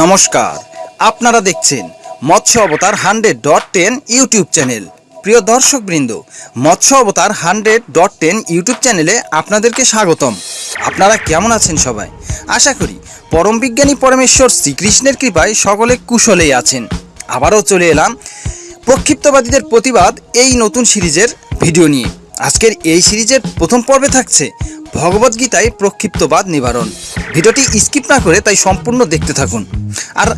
নমস্কার, আপনারা দেখছেন Matsya Avatar hundred dot ten YouTube channel. প্রিয় দর্শকবৃন্দ, মৎস্য অবতার হান্ড্রেড ডট টেন ইউটিউব চ্যানেলে আপনাদেরকে স্বাগতম। আপনারা কেমন আছেন সবাই? আশা করি পরম বিজ্ঞানী পরমেশ্বর শ্রীকৃষ্ণের কৃপায় সকলে কুশলেই আছেন। আবারও চলে এলাম প্রক্ষিপ্তবাদীদের প্রতিবাদ এই নতুন সিরিজের ভিডিও নিয়ে। আজকের এই সিরিজের প্রথম পর্বে থাকছে ভগবদ্গীতায় প্রক্ষিপ্তবাদ নিবারণ। ভিডিওটি স্কিপ না করে তাই সম্পূর্ণ দেখতে থাকুন। আর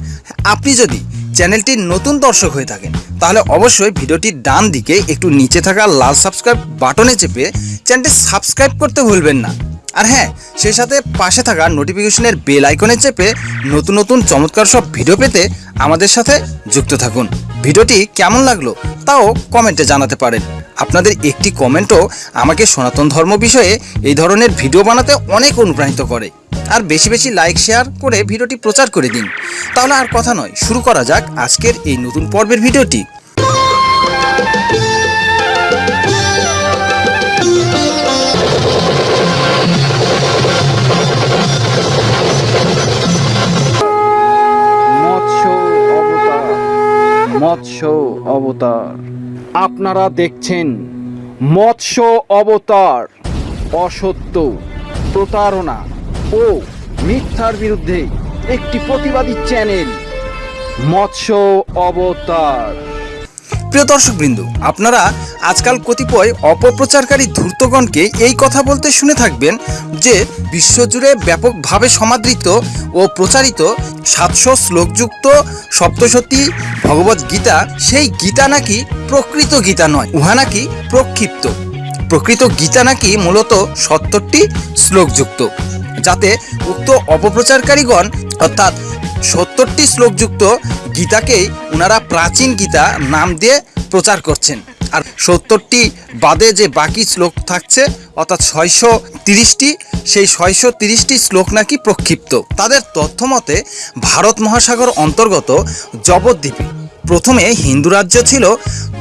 আপনি যদি চ্যানেলটির নতুন দর্শক হয়ে থাকেন, তাহলে অবশ্যই ভিডিওটির ডান দিকে একটু নিচে থাকা লাল সাবস্ক্রাইব বাটনে চেপে চ্যানেলটি সাবস্ক্রাইব করতে ভুলবেন না। আর হ্যাঁ সেই সাথে পাশে থাকা নোটিফিকেশনের বেল আইকনে চেপে নতুন নতুন চমৎকার সব ভিডিও পেতে আমাদের সাথে যুক্ত থাকুন। ভিডিওটি কেমন লাগল তাও কমেন্টে জানাতে পারেন। আপনাদের একটি কমেন্টও আমাকে সনাতন ধর্ম বিষয়ে এই ধরনের ভিডিও বানাতে অনেক অনুপ্রাণিত করে। আর বেশি বেশি লাইক, শেয়ার করে ভিডিওটি প্রচার করে দিন। তাহলে আর কথা নয়, শুরু করা যাক আজকের এই নতুন পর্বের ভিডিওটি। মৎস্য অবতার। আপনারা দেখছেন মৎস্য অবতার, অসত্য প্রতারণা ও মিথ্যার বিরুদ্ধে একটি প্রতিবাদী চ্যানেল, মৎস্য অবতার। প্রিয় দর্শকবৃন্দ, আপনারা আজকাল কতিপয় অপপ্রচারকারী ধূর্তগণকে এই কথা বলতে শুনে থাকবেন যে বিশ্বজুড়ে ব্যাপকভাবে সমাদৃত ও প্রচারিত সাতশো শ্লোকযুক্ত সপ্তশতী ভগবত গীতা, সেই গীতা নাকি প্রকৃত গীতা নয়, উহা নাকি প্রক্ষিপ্ত। প্রকৃত গীতা নাকি মূলত সত্তরটি শ্লোকযুক্ত, যাতে উক্ত অপপ্রচারকারীগণ, অর্থাৎ সত্তরটি শ্লোকযুক্ত গীতাকেই ওনারা প্রাচীন গীতা নাম দিয়ে প্রচার করছেন। আর সত্তরটি বাদে যে বাকি শ্লোক থাকছে, অর্থাৎ ছয়শো তিরিশটি, সেই ছয়শো তিরিশটি শ্লোক নাকি প্রক্ষিপ্ত। তাদের তথ্য মতে ভারত মহাসাগর অন্তর্গত জবদ্বীপে প্রথমে হিন্দু রাজ্য ছিল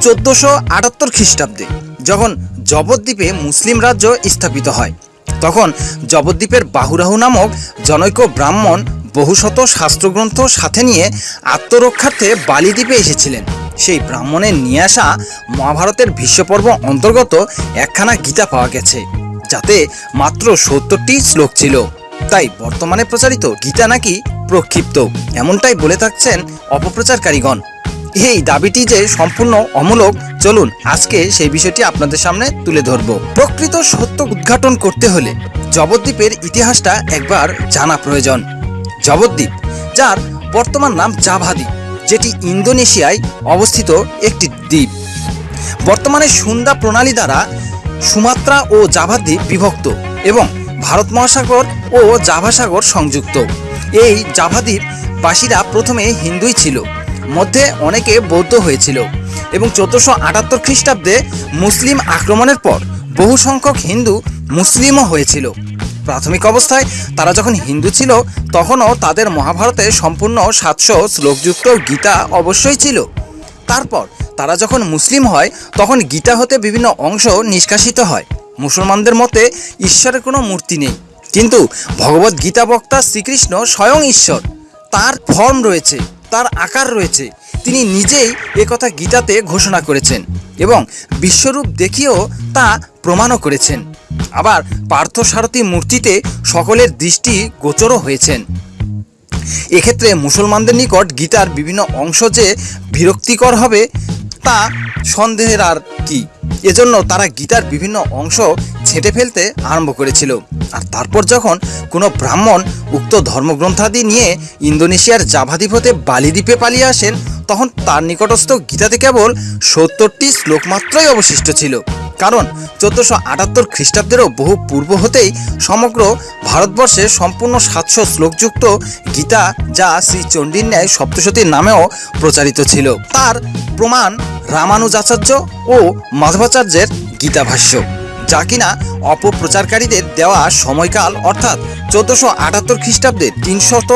চোদ্দোশো আটাত্তর খ্রিস্টাব্দে, যখন জবদ্বীপে মুসলিম রাজ্য স্থাপিত হয়। তখন জবদ্বীপের বাহুরাহু নামক জনৈক ব্রাহ্মণ বহুশত শাস্ত্রগ্রন্থ সাথে নিয়ে আত্মরক্ষার্থে বালিদ্বীপে এসেছিলেন। সেই ব্রাহ্মণের নিয়ে আসা মহাভারতের বিশ্বপর্ব অন্তর্গত একখানা গীতা পাওয়া গেছে, যাতে মাত্র সত্তরটি শ্লোক ছিল। তাই বর্তমানে প্রচারিত গীতা নাকি প্রক্ষিপ্ত, এমনটাই বলে থাকছেন অপপ্রচারকারীগণ। এই দাবিটি যে সম্পূর্ণ অমূলক, চলুন আজকে সেই বিষয়টি আপনাদের সামনে তুলে ধরব। প্রকৃত সত্য উদ্ঘাটন করতে হলে জবদ্বীপের ইতিহাসটা একবার জানা প্রয়োজন। জবদ্বীপ যার বর্তমান নাম জাভা দ্বীপ যেটি ইন্দোনেশিয়ায় অবস্থিত একটি দ্বীপ। বর্তমানে সুন্দা প্রণালী দ্বারা সুমাত্রা ও জাভা দ্বীপ বিভক্ত এবং ভারত মহাসাগর ও জাভা সাগর সংযুক্ত। এই জাভা দ্বীপ বাসীরা প্রথমে হিন্দুই ছিল, মধ্যে অনেকে বৌদ্ধ হয়েছিল এবং চোদ্দোশো আটাত্তর খ্রিস্টাব্দে মুসলিম আক্রমণের পর বহু সংখ্যক হিন্দু মুসলিমও হয়েছিল। প্রাথমিক অবস্থায় তারা যখন হিন্দু ছিল, তখনও তাদের মহাভারতে সম্পূর্ণ সাতশো শ্লোকযুক্ত গীতা অবশ্যই ছিল। তারপর তারা যখন মুসলিম হয়, তখন গীতা হতে বিভিন্ন অংশ নিষ্কাশিত হয়। মুসলমানদের মতে ঈশ্বরের কোনো মূর্তি নেই। কিন্তু ভগবত গীতা বক্তা শ্রীকৃষ্ণ স্বয়ং ঈশ্বর। তার ফর্ম রয়েছে, তার আকার রয়েছে। তিনি নিজেই একথা গীতাতে ঘোষণা করেছেন এবং বিশ্বরূপ দেখিয়েও তা প্রমাণও করেছেন। আবার পার্থসারথী মূর্তিতে সকলের দৃষ্টি গোচরও হয়েছেন। এক্ষেত্রে মুসলমানদের নিকট গীতার বিভিন্ন অংশ যে বিরক্তিকর হবে, তা সন্দেহের আর কি? এজন্য তারা গীতার বিভিন্ন অংশ ছেঁটে ফেলতে আরম্ভ করেছিল। আর তারপর যখন কোনো ব্রাহ্মণ উক্ত ধর্মগ্রন্থাদি নিয়ে ইন্দোনেশিয়ার জাভাদ্বীপ বালিদ্বীপে পালিয়ে আসেন, তখন তার নিকটস্থ গীতাতে কেবল সত্তরটি শ্লোক মাত্রই অবশিষ্ট ছিল। কারণ চোদ্দোশো আটাত্তর খ্রিস্টাব্দেরও বহু পূর্ব হতেই সমগ্র ভারতবর্ষে সম্পূর্ণ সাতশো শ্লোকযুক্ত গীতা যা শ্রী চণ্ডীর ন্যায় সপ্তশতীর নামেও প্রচারিত ছিল। তার প্রমাণ রামানুজাচার্য ও মাধবাচার্যের গীতাভাষ্য, যা কিনা অপপ্রচারকারীদের দেওয়া সময়কাল অর্থাৎ চোদ্দোশো আটাত্তর খ্রিস্টাব্দে তিনশত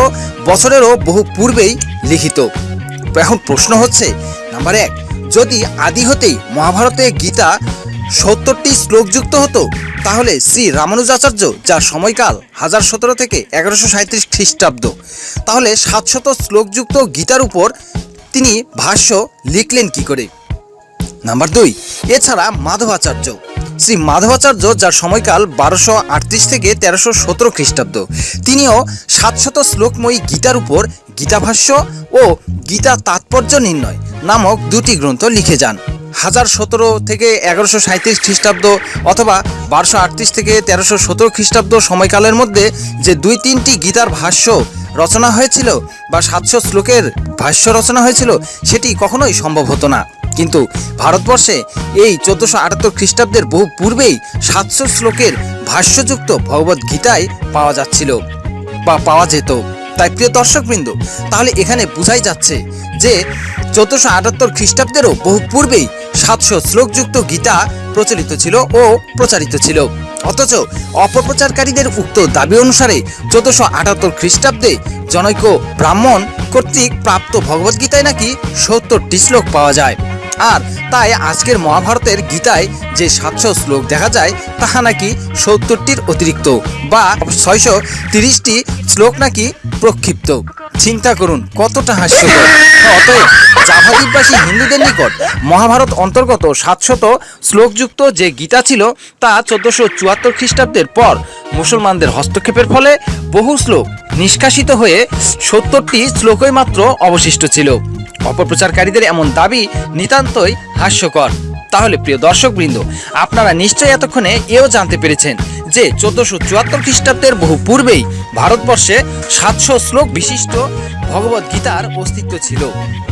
বছরেরও বহু পূর্বেই লিখিত। এখন প্রশ্ন হচ্ছে, নাম্বার এক, যদি আদি হতেই মহাভারতে গীতা সত্তরটি শ্লোকযুক্ত হতো? তাহলে শ্রী রামানুজাচার্য, যার সময়কাল হাজার সতেরো থেকে এগারোশো সাঁত্রিশ খ্রিস্টাব্দ, তাহলে সাতশত শ্লোকযুক্ত গীতার উপর তিনি ভাষ্য লিখলেন কি করে? নাম্বার দুই, এছাড়া মাধবাচার্য, শ্রী মাধবাচার্য, যার সময়কাল বারোশো আটত্রিশ থেকে তেরোশো সতেরো খ্রিস্টাব্দ, তিনিও সাতশত শ্লোকময়ী গীতার উপর গীতাভাষ্য ও গীতা তাৎপর্য নির্ণয় নামক দুটি গ্রন্থ লিখে যান। হাজার সতেরো থেকে এগারোশো সাঁত্রিশ খ্রিস্টাব্দ অথবা বারোশো আটত্রিশ থেকে তেরোশো সতেরো খ্রিস্টাব্দ সময়কালের মধ্যে যে দুই তিনটি গীতার ভাষ্য রচনা হয়েছিল বা সাতশো শ্লোকের ভাষ্য রচনা হয়েছিল, সেটি কখনোই সম্ভব হতো না। কিন্তু ভারতবর্ষে এই চোদ্দোশো আটাত্তর খ্রিস্টাব্দের বহু পূর্বেই সাতশো শ্লোকের ভাষ্যযুক্ত ভগবত গীতায় পাওয়া যাচ্ছিল বা পাওয়া যেত। তাই প্রিয় দর্শকবৃন্দ, তাহলে এখানে বোঝাই যাচ্ছে যে চোদ্দোশো আটাত্তর খ্রিস্টাব্দেরও বহু পূর্বেই সাতশো শ্লোকযুক্ত গীতা প্রচলিত ছিল ও প্রচারিত ছিল। অথচ অপপ্রচারকারীদের উক্ত দাবি অনুসারে চোদ্দশো আটাত্তর খ্রিস্টাব্দে জনৈক ব্রাহ্মণ কর্তৃক প্রাপ্ত ভগবদ্গীতায় নাকি সত্তরটি শ্লোক পাওয়া যায়। আর তাই আজকের মহাভারতের গীতায় যে সাতশো শ্লোক দেখা যায়, তাহা নাকি সত্তরটির অতিরিক্ত বা ছয়শো তিরিশটি শ্লোক নাকি প্রক্ষিপ্ত। চিন্তা করুন, কতটা হাস্যকর। অতএব জাভাদ্বীপবাসী হিন্দুদের নিকট মহাভারত অন্তর্গত সাতশত শ্লোকযুক্ত যে গীতা ছিল, তা চোদ্দশো চুয়াত্তর খ্রিস্টাব্দের পর মুসলমানদের হস্তক্ষেপের ফলে বহু শ্লোক নিষ্কাশিত হয়ে সত্তরটি শ্লোকই মাত্র অবশিষ্ট ছিল। অপপ্রচারকারীদের এমন দাবি নিতান্তই হাস্যকর। তাহলে প্রিয় দর্শকবৃন্দ, আপনারা নিশ্চয়ই এতক্ষণে এও জানতে পেরেছেন যে চোদ্দশো চুয়াত্তর খ্রিস্টাব্দের বহু পূর্বেই ভারতবর্ষে সাতশো শ্লোক বিশিষ্ট ভগবত গীতার অস্তিত্ব ছিল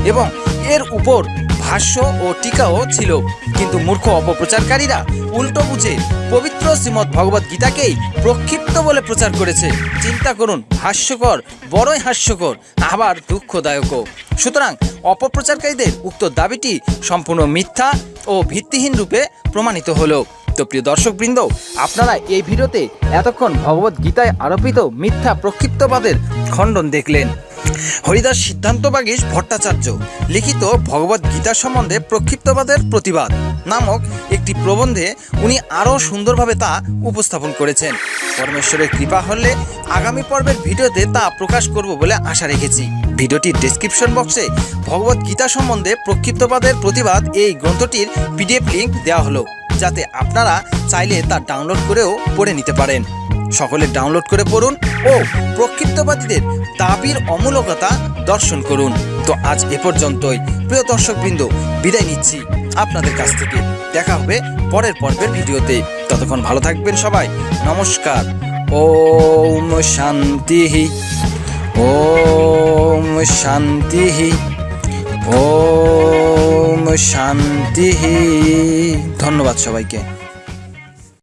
এবং এর উপর ভাষ্য ও টিকাও ছিল। কিন্তু মূর্খ অপপ্রচারকারীরা উল্টো বুঝে পবিত্র শ্রীমৎ ভগবত গীতাকেই প্রক্ষিপ্ত বলে প্রচার করেছে। চিন্তা করুন, হাস্যকর, বড়ই হাস্যকর, আবার দুঃখদায়কও। সুতরাং অপপ্রচারকারীদের উক্ত দাবিটি সম্পূর্ণ মিথ্যা ও ভিত্তিহীন রূপে প্রমাণিত হলো। তো প্রিয় দর্শকবৃন্দ, আপনারা এই ভিডিওতে এতক্ষণ ভগবত গীতায় আরোপিত মিথ্যা প্রক্ষিপ্তবাদের খণ্ডন দেখলেন। হরিদাস সিদ্ধান্ত বাগীশ ভট্টাচার্য লিখিত ভগবত গীতা সম্বন্ধে প্রক্ষিপ্তবাদের প্রতিবাদ নামক একটি প্রবন্ধে উনি আরও সুন্দরভাবে তা উপস্থাপন করেছেন। পরমেশ্বরের কৃপা হলে আগামী পর্বের ভিডিওতে তা প্রকাশ করব বলে আশা রেখেছি। ভিডিওটির ডেসক্রিপশন বক্সে ভগবত গীতা সম্বন্ধে প্রক্ষিপ্তবাদের প্রতিবাদ এই গ্রন্থটির পিডিএফ লিঙ্ক দেওয়া হলো। যাতে আপনারা চাইলে তা ডাউনলোড করেও পড়ে নিতে পারেন। সকলে ডাউনলোড করে পড়ুন ও প্রক্ষিপ্তবাদীদের দাবির অমূলকতা দর্শন করুন। তো আজ এ পর্যন্তই। প্রিয় দর্শকবৃন্দ, বিদায় নিচ্ছি আপনাদের কাছ থেকে। দেখা হবে পরের পর্বের ভিডিওতে। ততক্ষণ ভালো থাকবেন সবাই। নমস্কার। ওম শান্তি। ওম শান্তি। ওম শান্তি। ধন্যবাদ সবাইকে।